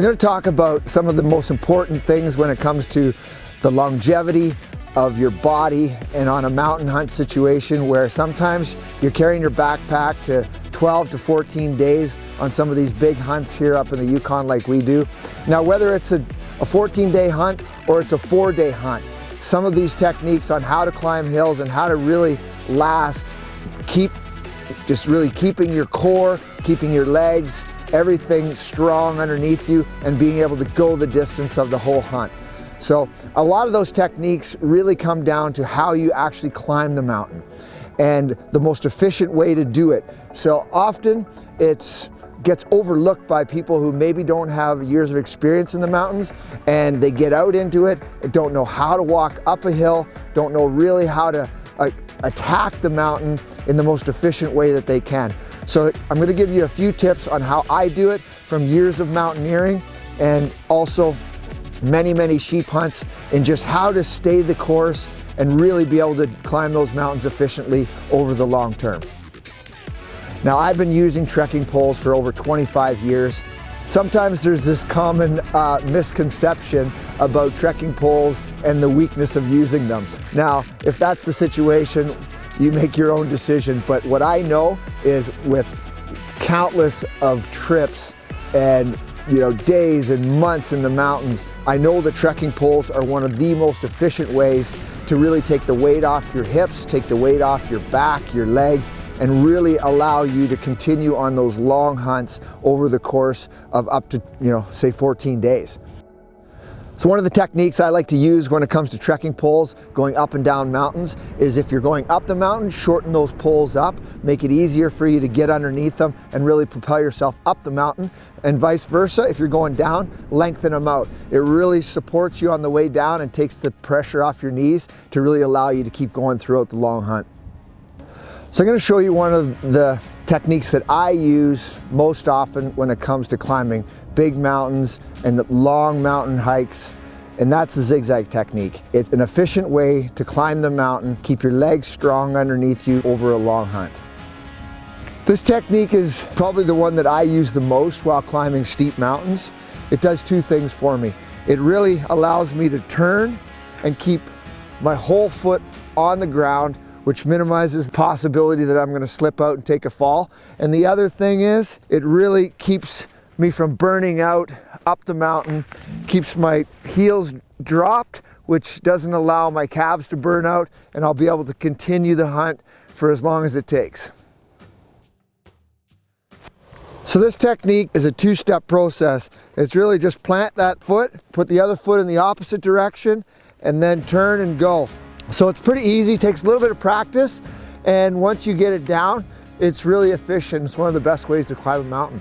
I'm going to talk about some of the most important things when it comes to the longevity of your body and on a mountain hunt situation where sometimes you're carrying your backpack to 12 to 14 days on some of these big hunts here up in the Yukon like we do. Now whether it's a, a 14 day hunt or it's a four day hunt, some of these techniques on how to climb hills and how to really last, keep just really keeping your core, keeping your legs, everything strong underneath you and being able to go the distance of the whole hunt. So a lot of those techniques really come down to how you actually climb the mountain and the most efficient way to do it. So often it's gets overlooked by people who maybe don't have years of experience in the mountains and they get out into it, don't know how to walk up a hill, don't know really how to uh, attack the mountain in the most efficient way that they can. So I'm gonna give you a few tips on how I do it from years of mountaineering and also many, many sheep hunts and just how to stay the course and really be able to climb those mountains efficiently over the long term. Now I've been using trekking poles for over 25 years. Sometimes there's this common uh, misconception about trekking poles and the weakness of using them. Now, if that's the situation, you make your own decision. But what I know is with countless of trips and you know days and months in the mountains, I know the trekking poles are one of the most efficient ways to really take the weight off your hips, take the weight off your back, your legs, and really allow you to continue on those long hunts over the course of up to, you know, say 14 days. So one of the techniques I like to use when it comes to trekking poles going up and down mountains is if you're going up the mountain, shorten those poles up, make it easier for you to get underneath them and really propel yourself up the mountain and vice versa. If you're going down, lengthen them out. It really supports you on the way down and takes the pressure off your knees to really allow you to keep going throughout the long hunt. So I'm going to show you one of the techniques that I use most often when it comes to climbing big mountains and long mountain hikes and that's the zigzag technique. It's an efficient way to climb the mountain, keep your legs strong underneath you over a long hunt. This technique is probably the one that I use the most while climbing steep mountains. It does two things for me. It really allows me to turn and keep my whole foot on the ground which minimizes the possibility that I'm gonna slip out and take a fall. And the other thing is, it really keeps me from burning out up the mountain, keeps my heels dropped, which doesn't allow my calves to burn out, and I'll be able to continue the hunt for as long as it takes. So this technique is a two-step process. It's really just plant that foot, put the other foot in the opposite direction, and then turn and go. So it's pretty easy, takes a little bit of practice, and once you get it down, it's really efficient. It's one of the best ways to climb a mountain.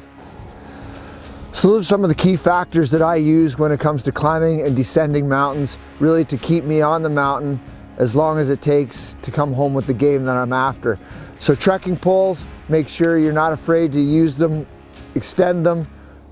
So those are some of the key factors that I use when it comes to climbing and descending mountains, really to keep me on the mountain as long as it takes to come home with the game that I'm after. So trekking poles, make sure you're not afraid to use them, extend them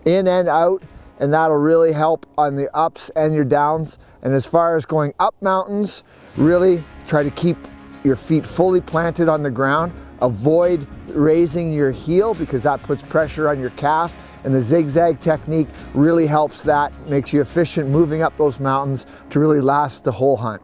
in and out, and that'll really help on the ups and your downs. And as far as going up mountains, really try to keep your feet fully planted on the ground. Avoid raising your heel because that puts pressure on your calf and the zigzag technique really helps that, makes you efficient moving up those mountains to really last the whole hunt.